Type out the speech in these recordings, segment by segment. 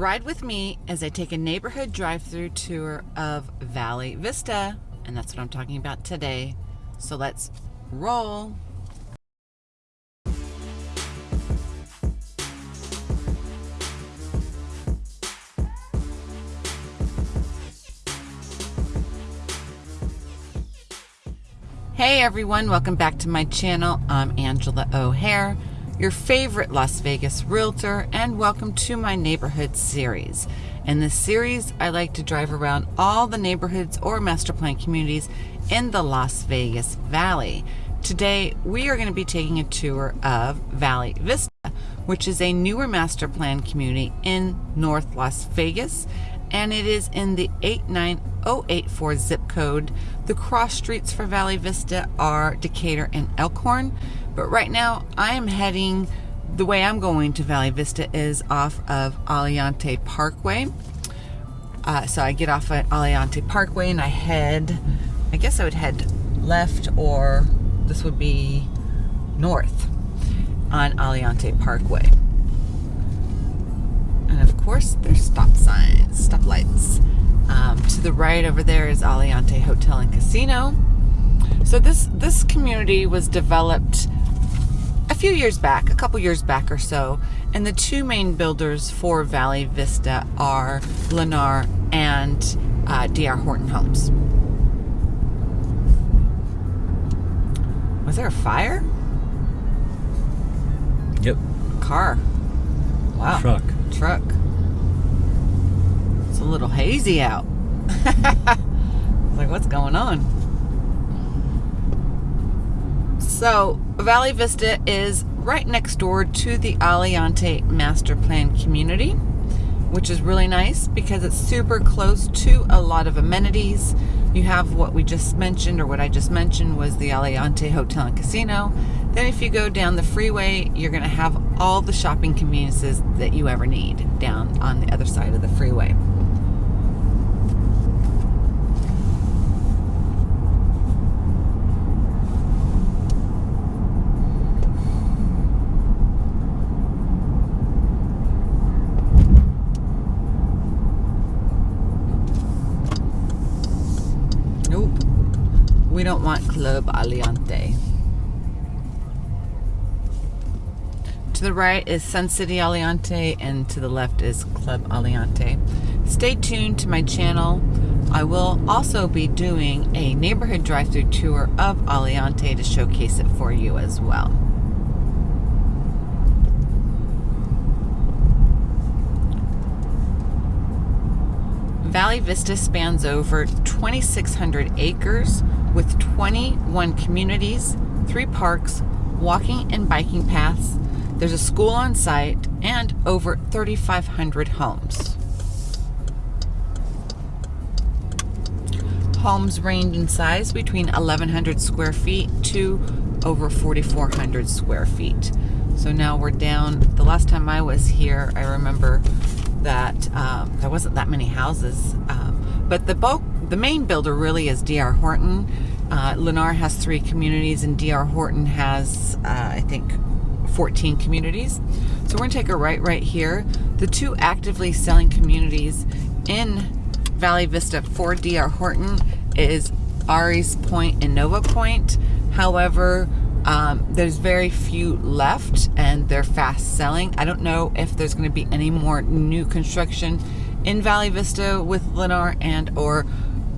Ride with me as I take a neighborhood drive through tour of Valley Vista, and that's what I'm talking about today. So let's roll. Hey everyone, welcome back to my channel. I'm Angela O'Hare, your favorite Las Vegas realtor, and welcome to my neighborhood series. In this series, I like to drive around all the neighborhoods or master plan communities in the Las Vegas Valley. Today, we are going to be taking a tour of Valley Vista, which is a newer master plan community in North Las Vegas and it is in the 89084 zip code. The cross streets for Valley Vista are Decatur and Elkhorn, but right now I am heading, the way I'm going to Valley Vista is off of Aliante Parkway. Uh, so I get off at Aliante Parkway and I head, I guess I would head left or this would be north on Aliante Parkway. And of course, there's stop signs, stop lights. Um, to the right over there is Aliante Hotel and Casino. So this this community was developed few years back, a couple years back or so, and the two main builders for Valley Vista are Lennar and uh, DR Horton Homes. Was there a fire? Yep. Car. Wow. Truck. Truck. It's a little hazy out. It's like, what's going on? So, Valley Vista is right next door to the Aliante Master Plan community, which is really nice because it's super close to a lot of amenities. You have what we just mentioned, or what I just mentioned was the Aliante Hotel and Casino. Then if you go down the freeway, you're going to have all the shopping conveniences that you ever need down on the other side of the freeway. Nope. We don't want Club Aliante. To the right is Sun City Aliante and to the left is Club Aliante. Stay tuned to my channel. I will also be doing a neighborhood drive-through tour of Aliante to showcase it for you as well. Valley Vista spans over 2,600 acres with 21 communities, three parks, walking and biking paths. There's a school on site and over 3,500 homes. Homes range in size between 1,100 square feet to over 4,400 square feet. So now we're down, the last time I was here, I remember that um, there wasn't that many houses. Um, but the bulk, the main builder really is DR Horton. Uh, Lennar has three communities and DR Horton has, uh, I think, 14 communities. So we're gonna take a right right here. The two actively selling communities in Valley Vista for DR Horton is Aries Point and Nova Point. However, um, there's very few left and they're fast selling. I don't know if there's to be any more new construction in Valley Vista with Lennar and or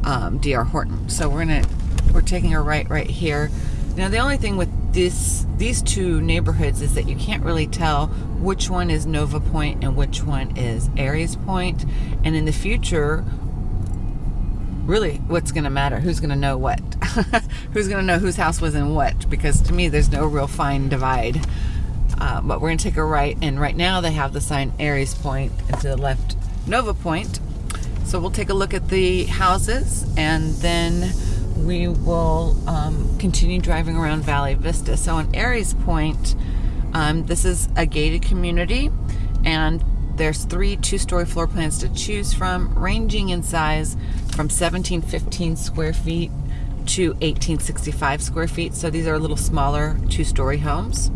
um, DR Horton. So we're gonna we're taking a right right here. Now the only thing with this these two neighborhoods is that you can't really tell which one is Nova Point and which one is Aries Point. And in the future, really what's going to matter who's going to know what who's going to know whose house was in what because to me there's no real fine divide uh, but we're going to take a right and right now they have the sign Aries Point and to the left Nova Point so we'll take a look at the houses and then we will um, continue driving around Valley Vista so on Aries Point um, this is a gated community and there's three two-story floor plans to choose from, ranging in size from 1715 square feet to 1865 square feet. So these are a little smaller two-story homes.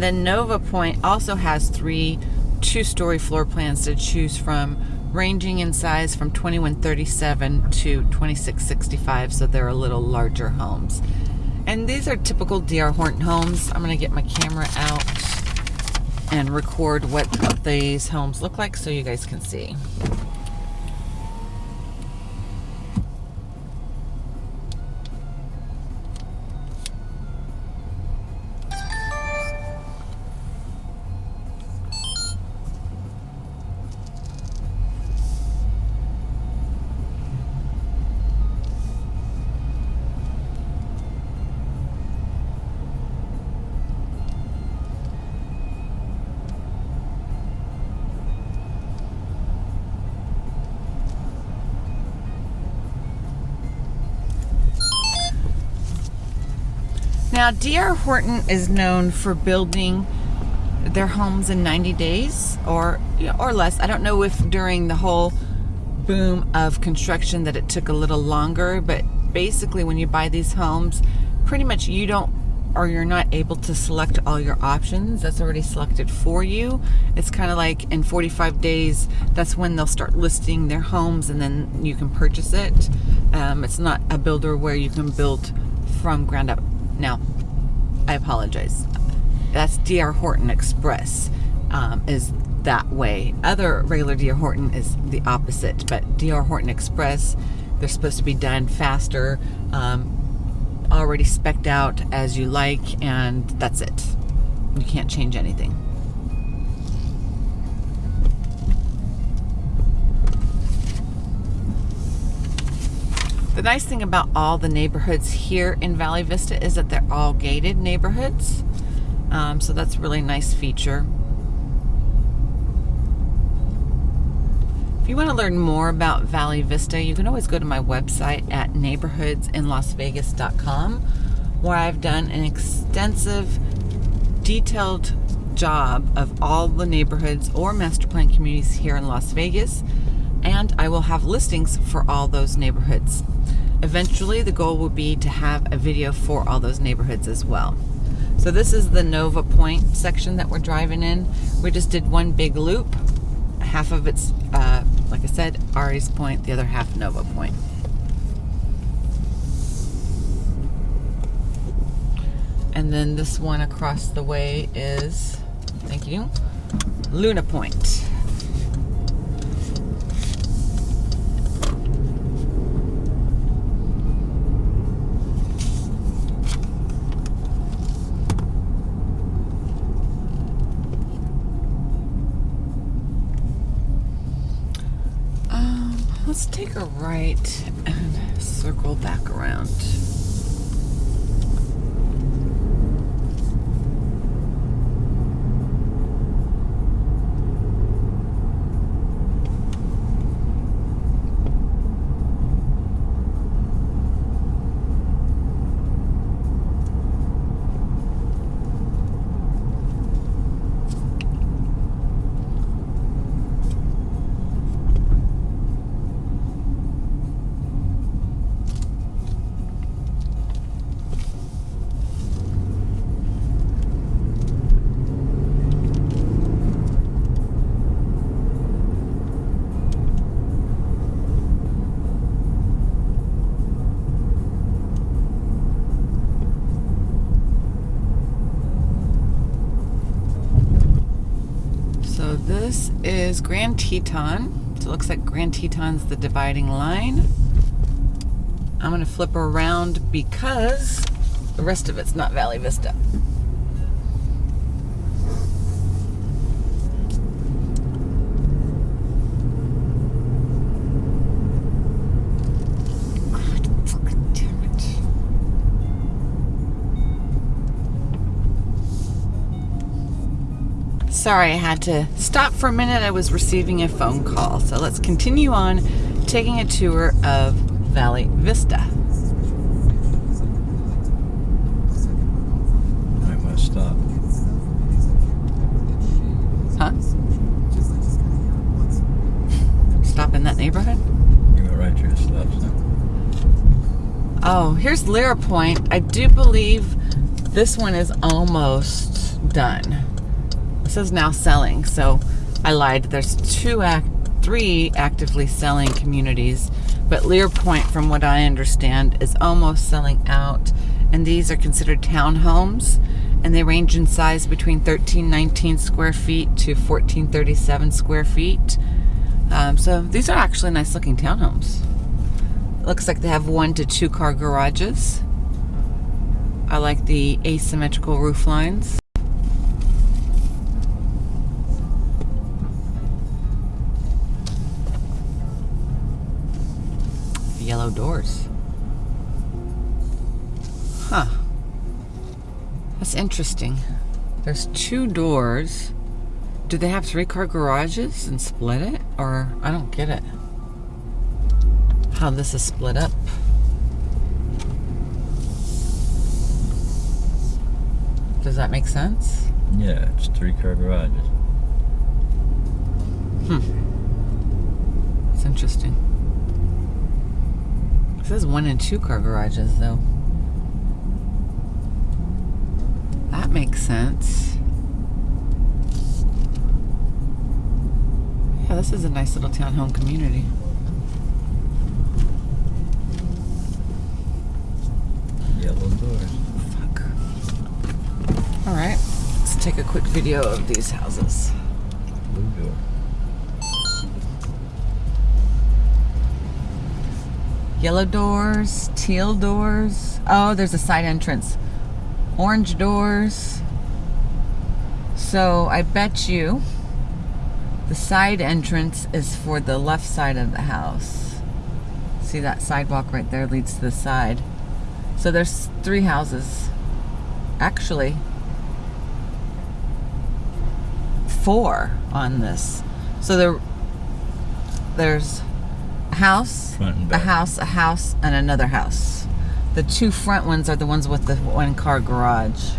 And then Nova Point also has three two story floor plans to choose from, ranging in size from 2137 to 2665, so they're a little larger homes. And these are typical DR Horton homes. I'm going to get my camera out and record what these homes look like so you guys can see. Now, DR Horton is known for building their homes in 90 days or or less. I don't know if during the whole boom of construction that it took a little longer, but basically when you buy these homes, pretty much you don't or you're not able to select all your options that's already selected for you. It's kind of like in 45 days, that's when they'll start listing their homes and then you can purchase it. Um, it's not a builder where you can build from ground up. Now, I apologize. That's DR Horton Express um, is that way. Other regular DR Horton is the opposite, but DR Horton Express, they're supposed to be done faster, um, already specked out as you like, and that's it. You can't change anything. The nice thing about all the neighborhoods here in Valley Vista is that they're all gated neighborhoods. Um, so that's a really nice feature. If you want to learn more about Valley Vista, you can always go to my website at neighborhoodsinlasvegas.com where I've done an extensive, detailed job of all the neighborhoods or master plan communities here in Las Vegas and I will have listings for all those neighborhoods. Eventually, the goal will be to have a video for all those neighborhoods as well. So this is the Nova Point section that we're driving in. We just did one big loop. Half of it's, uh, like I said, Aries Point, the other half Nova Point. And then this one across the way is, thank you, Luna Point. Let's take a right and circle back around. This is Grand Teton. So it looks like Grand Teton's the dividing line. I'm going to flip around because the rest of it's not Valley Vista. Sorry, I had to stop for a minute. I was receiving a phone call. So let's continue on taking a tour of Valley Vista. I must stop. Huh? Stop in that neighborhood? You go right to your stop sign. Oh, here's Lyra Point. I do believe this one is almost done. It says now selling, so I lied. There's two act, three actively selling communities, but Lyra Point, from what I understand, is almost selling out. And these are considered townhomes, and they range in size between 1319 square feet to 1437 square feet. Um, so these are actually nice looking townhomes. Looks like they have one to two car garages. I like the asymmetrical roof lines. Yellow doors. Huh. That's interesting. There's two doors. Do they have three car garages and split it? Or I don't get it. How this is split up. Does that make sense? Yeah, it's three car garages. Hmm. It's interesting. Says one and two car garages though. That makes sense. Yeah, this is a nice little townhome community. Yellow doors. Fuck. All right, let's take a quick video of these houses. Blue door. Yellow doors, teal doors. Oh, there's a side entrance. Orange doors. So I bet you the side entrance is for the left side of the house. See that sidewalk right there leads to the side. So there's three houses. Actually, four on this. So there, there's house, a house, a house, and another house. The two front ones are the ones with the one car garage.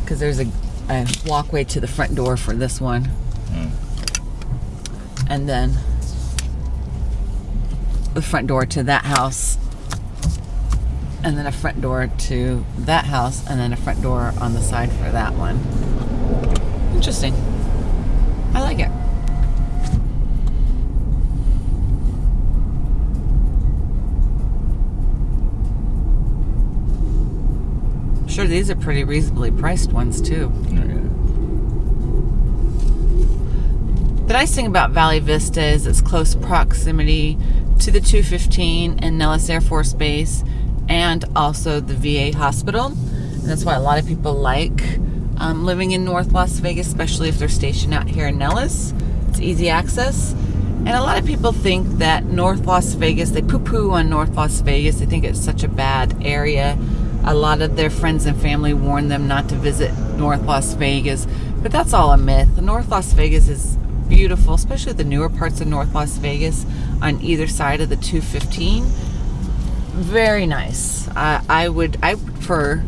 Because there's a, a walkway to the front door for this one. Hmm. And then the front door to that house. And then a front door to that house. And then a front door on the side for that one. Interesting. I like it. Sure, these are pretty reasonably priced ones too. Oh, yeah. The nice thing about Valley Vista is its close proximity to the 215 and Nellis Air Force Base and also the VA hospital. And that's why a lot of people like um, living in North Las Vegas, especially if they're stationed out here in Nellis. It's easy access. And a lot of people think that North Las Vegas, they poo poo on North Las Vegas. They think it's such a bad area. A lot of their friends and family warn them not to visit North Las Vegas, but that's all a myth. North Las Vegas is beautiful, especially the newer parts of North Las Vegas on either side of the 215. Very nice. I I would I prefer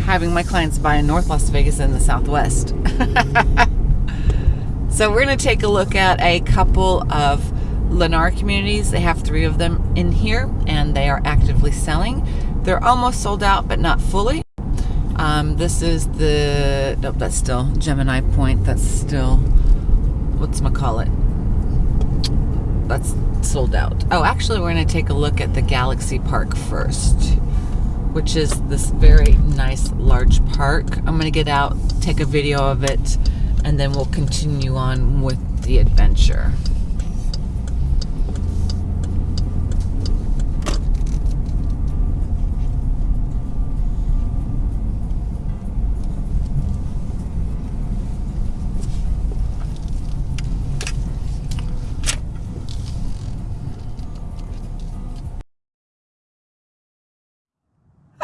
having my clients buy in North Las Vegas than the Southwest. so we're going to take a look at a couple of Lennar communities. They have three of them in here, and they are actively selling. They're almost sold out, but not fully. Um, this is the nope, that's still Gemini Point. That's still what's call it? That's sold out. Oh, actually, we're going to take a look at the Galaxy Park first, which is this very nice large park. I'm to get out, take a video of it, and then we'll continue on with the adventure.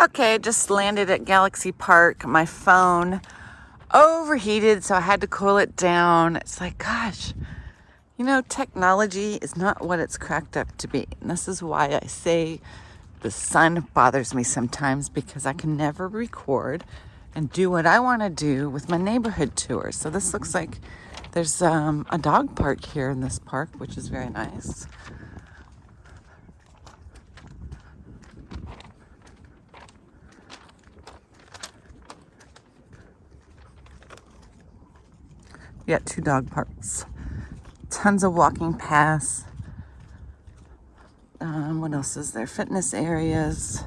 Okay, just landed at Galaxy Park. My phone overheated, so I had to cool it down. It's like, gosh, you know, technology is not what it's cracked up to be. And this is why I say the sun bothers me sometimes because I can never record and do what I want to do with my neighborhood tours. So this looks like there's um, a dog park here in this park, which is very nice. Yeah, two dog parks. Tons of walking paths. Um, what else is there? Fitness areas.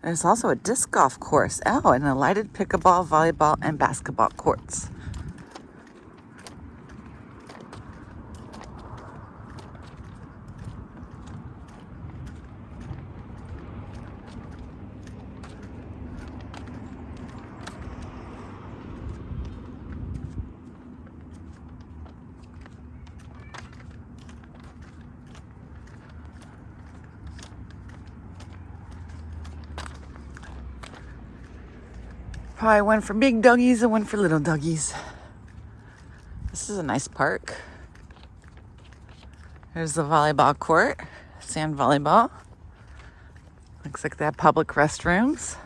There's also a disc golf course. Oh, and a lighted pickleball, volleyball, and basketball courts. Probably one for big doggies and one for little doggies. This is a nice park. There's the volleyball court, sand volleyball. Looks like they have public restrooms.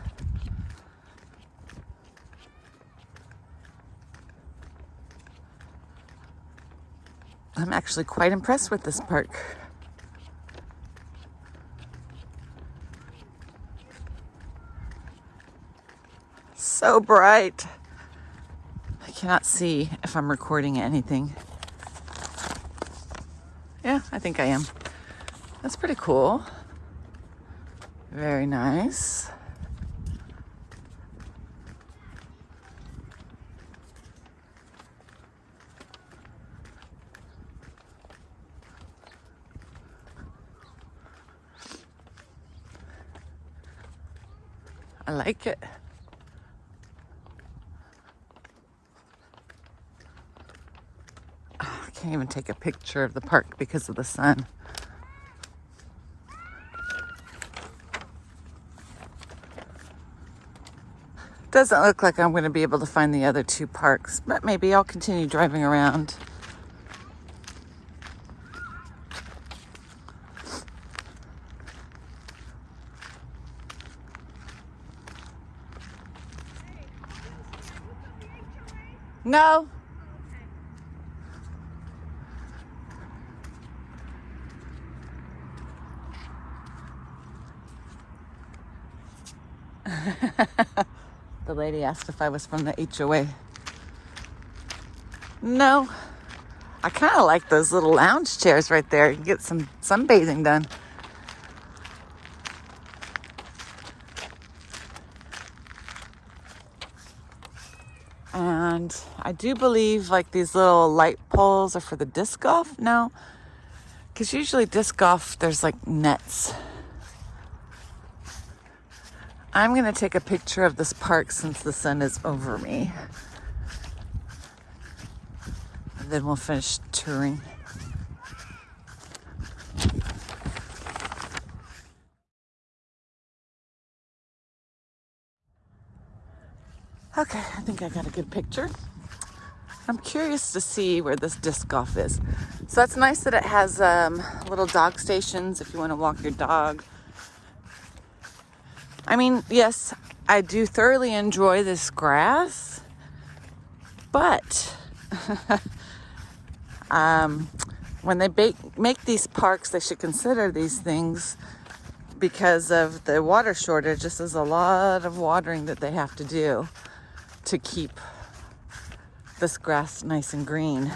I'm actually quite impressed with this park. So bright. I cannot see if I'm recording anything. Yeah, I think I am. That's pretty cool. Very nice. I like it. Oh, I can't even take a picture of the park because of the sun. Doesn't look like I'm going to be able to find the other two parks, but maybe I'll continue driving around. No. the lady asked if I was from the HOA. No. I kind of like those little lounge chairs right there. You get some sunbathing done. And I do believe like these little light poles are for the disc golf now. Because usually disc golf, there's like nets. I'm going to take a picture of this park since the sun is over me. And then we'll finish touring. Okay, I think I got a good picture. I'm curious to see where this disc golf is. So that's nice that it has um, little dog stations if you want to walk your dog. I mean, yes, I do thoroughly enjoy this grass, but um, when they bake, make these parks, they should consider these things because of the water shortage. This is a lot of watering that they have to do to keep this grass nice and green.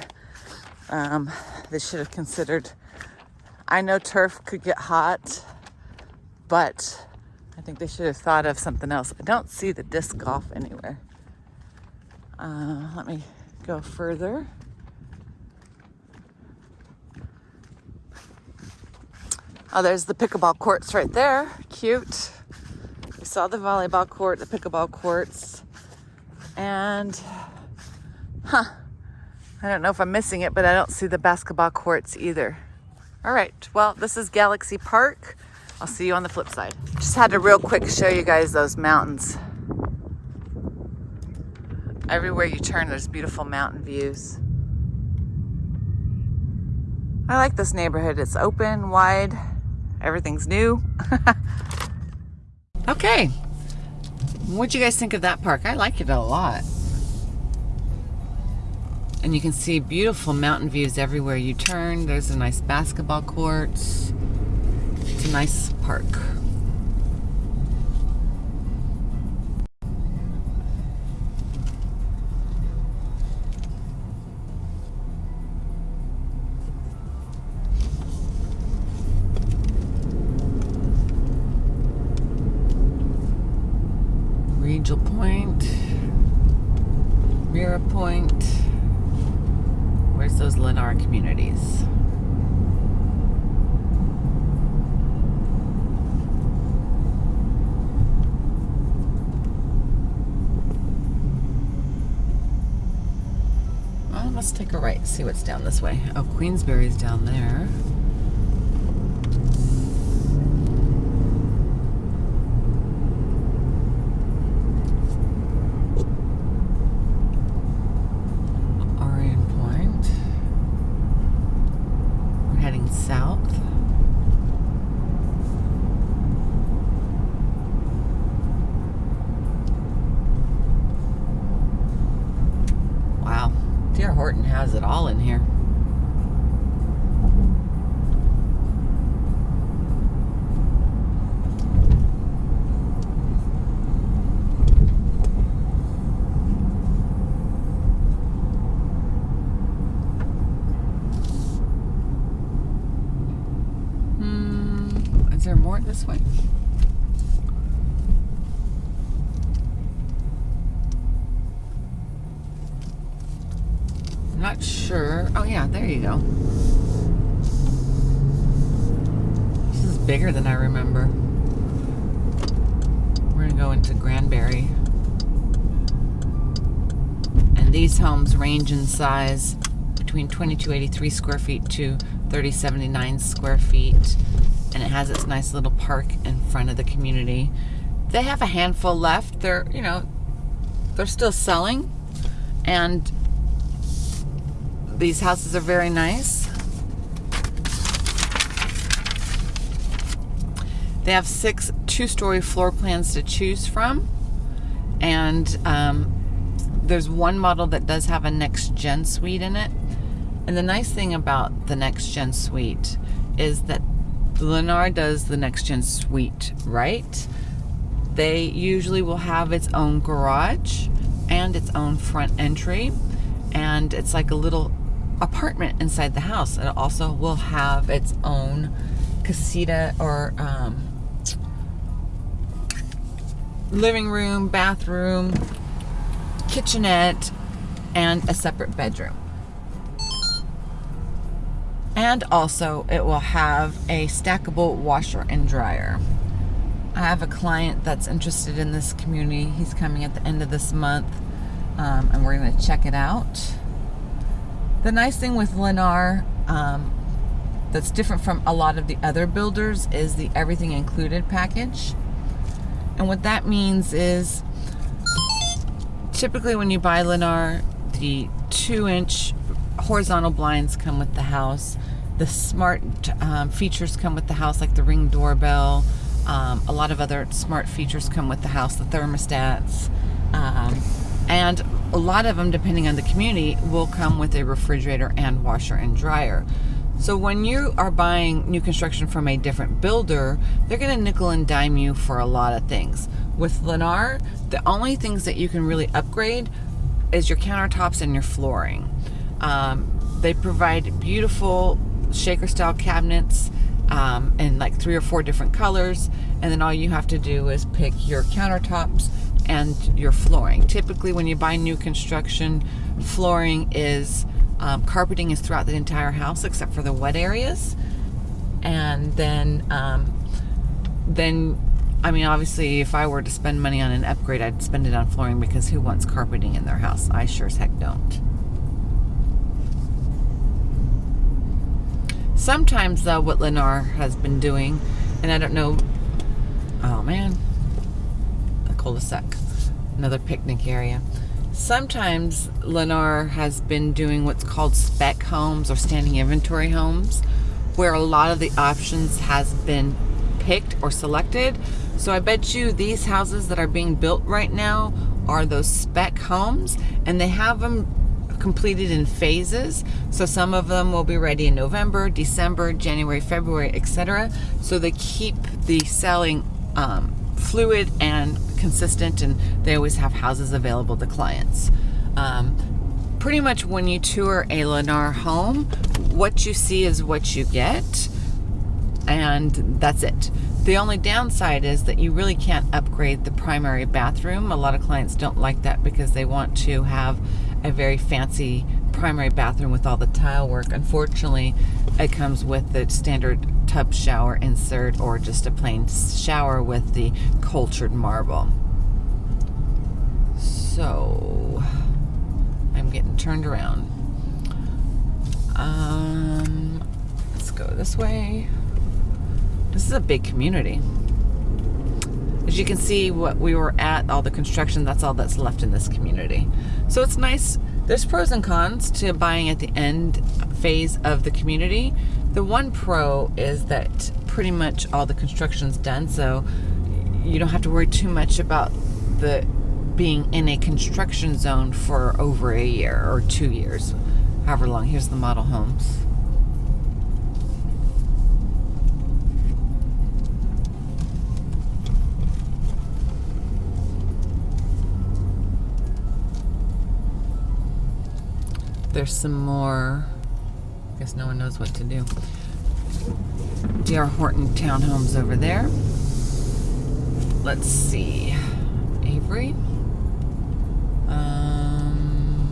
Um, they should have considered. I know turf could get hot, but I think they should have thought of something else. I don't see the disc golf anywhere. Uh, let me go further. Oh, there's the pickleball courts right there. Cute. We saw the volleyball court, the pickleball courts. And, huh, I don't know if I'm missing it, but I don't see the basketball courts either. All right, well, this is Galaxy Park. I'll see you on the flip side. Just had to real quick show you guys those mountains. Everywhere you turn, there's beautiful mountain views. I like this neighborhood. It's open, wide, everything's new. okay, What'd you guys think of that park? I like it a lot. And you can see beautiful mountain views everywhere you turn. There's a nice basketball court. It's a nice park. Angel Point, Mira Point. Where's those Lennar communities? Let's take a right, see what's down this way. Oh, Queensbury's down there. More this way? I'm not sure. Oh yeah, there you go. This is bigger than I remember. We're gonna go into Granbury. And these homes range in size between 2283 square feet to 3079 square feet. And it has its nice little park in front of the community. They have a handful left. They're, you know, they're still selling. And these houses are very nice. They have six two-story floor plans to choose from, and um, there's one model that does have a next gen suite in it. And the nice thing about the next gen suite is that Lennar does the next gen suite right. They usually will have its own garage and its own front entry, and it's like a little apartment inside the house. It also will have its own casita or um, living room, bathroom, kitchenette, and a separate bedroom. And also, it will have a stackable washer and dryer. I have a client that's interested in this community. He's coming at the end of this month, um, and we're going to check it out. The nice thing with Lennar um, that's different from a lot of the other builders is the everything included package. And what that means is typically when you buy Lennar, the two inch horizontal blinds come with the house. The smart um, features come with the house, like the ring doorbell. Um, a lot of other smart features come with the house, the thermostats. Um, and a lot of them, depending on the community, will come with a refrigerator and washer and dryer. So when you are buying new construction from a different builder, they're going to nickel and dime you for a lot of things. With Lennar, the only things that you can really upgrade is your countertops and your flooring. Um, they provide beautiful shaker style cabinets um, in like three or four different colors and then all you have to do is pick your countertops and your flooring. Typically when you buy new construction, flooring is um, carpeting is throughout the entire house except for the wet areas. And then, um, then, I mean, obviously, if I were to spend money on an upgrade, I'd spend it on flooring because who wants carpeting in their house? I sure as heck don't. Sometimes, though, what Lennar has been doing, and I don't know, oh man, a cul-de-sac, another picnic area. Sometimes Lennar has been doing what's called spec homes or standing inventory homes, where a lot of the options has been picked or selected. So I bet you these houses that are being built right now are those spec homes, and they have them completed in phases. So some of them will be ready in November, December, January, February, etc. So they keep the selling um, fluid and consistent, and they always have houses available to clients. Um, pretty much when you tour a Lennar home, what you see is what you get, and that's it. The only downside is that you really can't upgrade the primary bathroom. A lot of clients don't like that because they want to have a very fancy primary bathroom with all the tile work. Unfortunately, it comes with the standard tub shower insert or just a plain shower with the cultured marble. So, I'm getting turned around. Um, let's go this way. This is a big community. As you can see, what we were at, all the construction, that's all that's left in this community. So it's nice. There's pros and cons to buying at the end phase of the community. The one pro is that pretty much all the construction's done, so you don't have to worry too much about the being in a construction zone for over a year or two years, however long. Here's the model homes. There's some more. I guess no one knows what to do. DR Horton townhomes over there. Let's see. Avery. Um,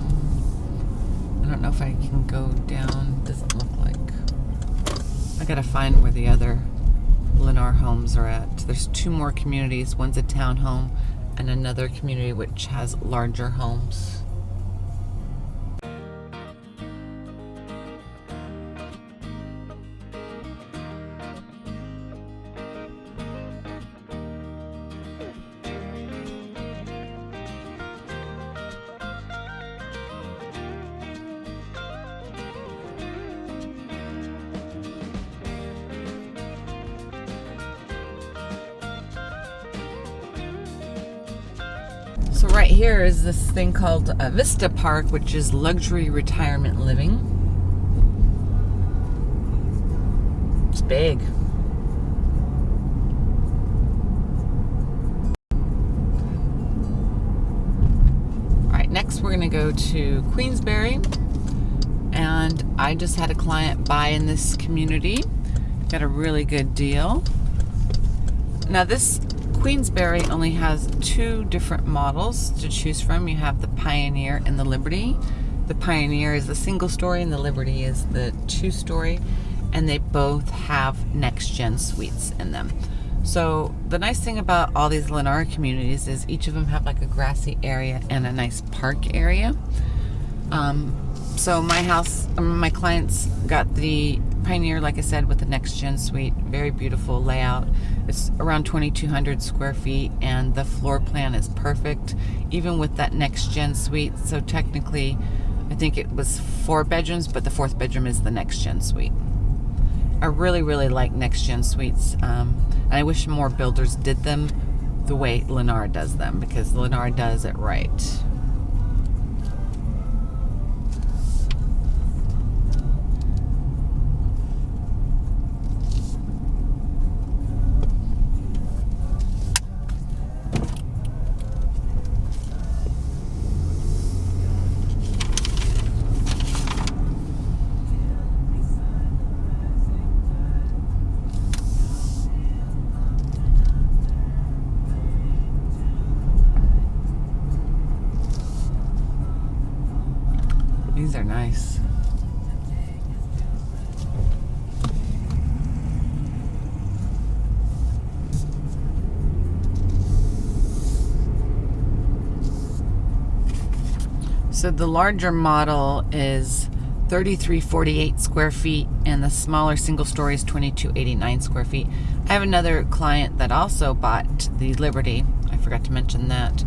I don't know if I can go down. Doesn't look like. I gotta find where the other Lennar homes are at. There's two more communities. One's a townhome and another community which has larger homes. Right here is this thing called uh, Vista Park, which is luxury retirement living. It's big. All right, next we're gonna go to Queensbury. And I just had a client buy in this community. Got a really good deal. Now this Queensbury only has two different models to choose from. You have the Pioneer and the Liberty. The Pioneer is the single story and the Liberty is the two story and they both have next gen suites in them. So the nice thing about all these Lennar communities is each of them have like a grassy area and a nice park area. Um, so my house, my clients got the Pioneer, like I said, with the next gen suite. Very beautiful layout. It's around 2,200 square feet, and the floor plan is perfect, even with that next gen suite. So technically, I think it was four bedrooms, but the fourth bedroom is the next gen suite. I really, really like next gen suites, um, and I wish more builders did them the way Lennar does them because Lennar does it right. So the larger model is 3348 square feet and the smaller single story is 2289 square feet. I have another client that also bought the Liberty. I forgot to mention that.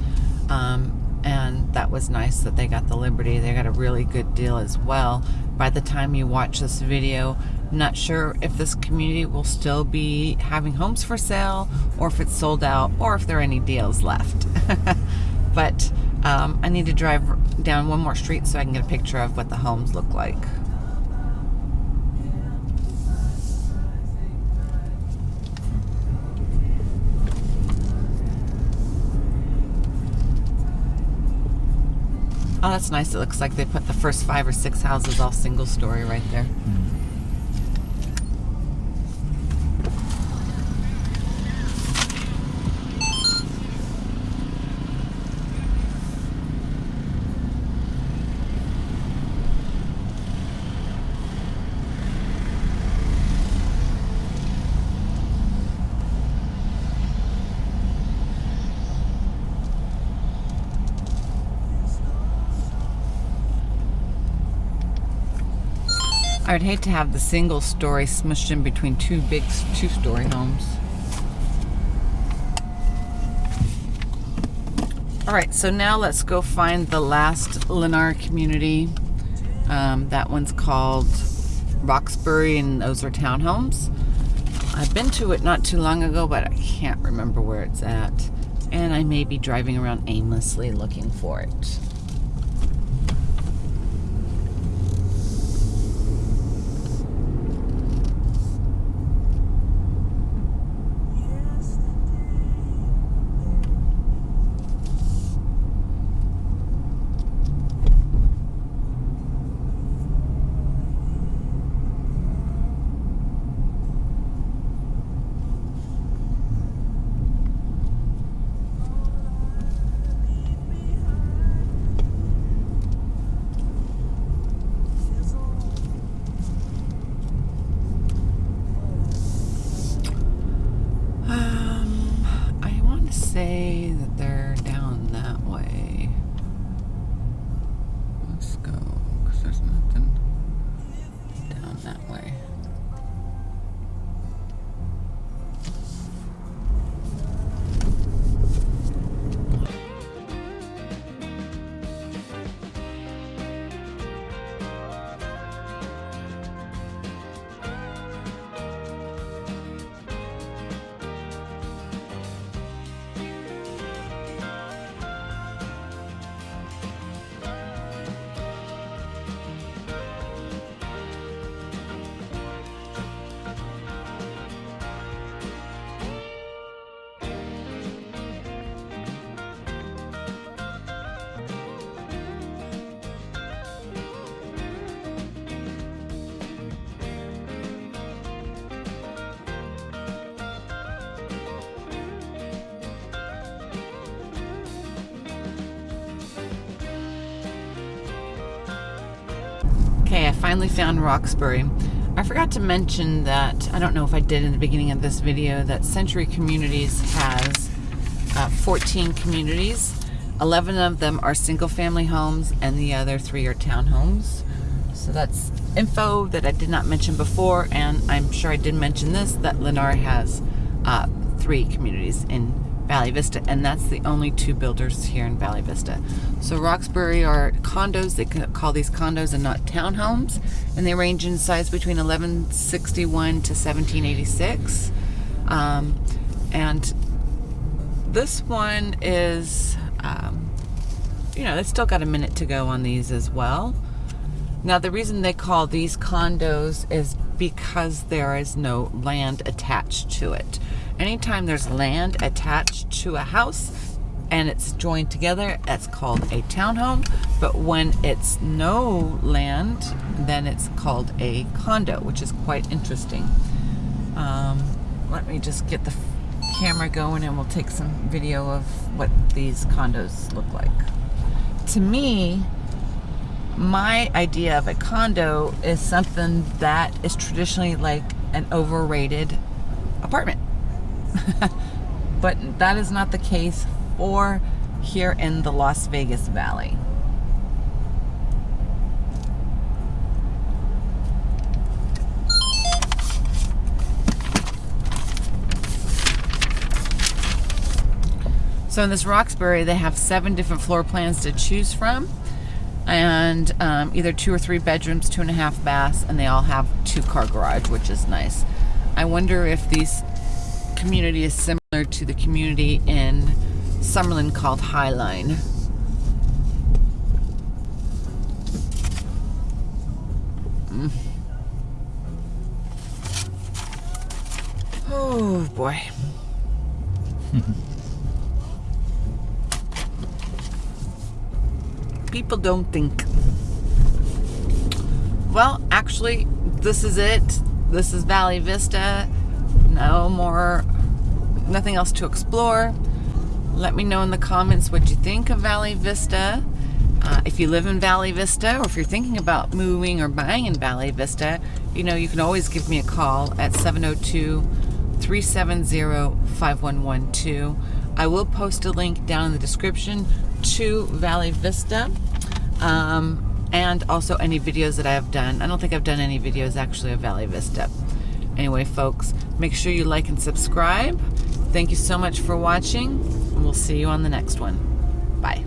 Um, and that was nice that they got the Liberty. They got a really good deal as well. By the time you watch this video, not sure if this community will still be having homes for sale or if it's sold out or if there are any deals left. but um, I need to drive down one more street so I can get a picture of what the homes look like. Oh, that's nice. It looks like they put the first five or six houses all single story right there. Mm. I would hate to have the single story smushed in between two big two story homes. All right, so now let's go find the last Lennar community. Um, that one's called Roxbury, and those are townhomes. I've been to it not too long ago, but I can't remember where it's at. And I may be driving around aimlessly looking for it. Okay, I finally found Roxbury. I forgot to mention that, I don't know if I did in the beginning of this video, that Century Communities has uh, 14 communities. 11 of them are single family homes and the other three are townhomes. So that's info that I did not mention before and I'm sure I did mention this, that Lennar has uh, three communities in Valley Vista, and that's the only two builders here in Valley Vista. So Roxbury are condos, they call these condos and not townhomes, and they range in size between 1161 to 1786. Um, and this one is, um, you know, they still got a minute to go on these as well. Now, the reason they call these condos is because there is no land attached to it. Anytime there's land attached to a house and it's joined together, that's called a townhome. But when it's no land, then it's called a condo, which is quite interesting. Um, let me just get the camera going and we'll take some video of what these condos look like. To me, my idea of a condo is something that is traditionally like an overrated apartment. but that is not the case for here in the Las Vegas Valley. So in this Roxbury, they have seven different floor plans to choose from and um, either two or three bedrooms, two and a half baths, and they all have two car garage, which is nice. I wonder if these community is similar to the community in Summerlin called Highline. Mm. Oh boy. People don't think. Well, actually, this is it. This is Valley Vista. No more, nothing else to explore. Let me know in the comments what you think of Valley Vista. Uh, if you live in Valley Vista or if you're thinking about moving or buying in Valley Vista, you know, you can always give me a call at 702 370 5112. I will post a link down in the description to Valley Vista. Um, and also any videos that I have done. I don't think I've done any videos actually of Valley Vista. Anyway, folks, make sure you like and subscribe. Thank you so much for watching, and we'll see you on the next one. Bye.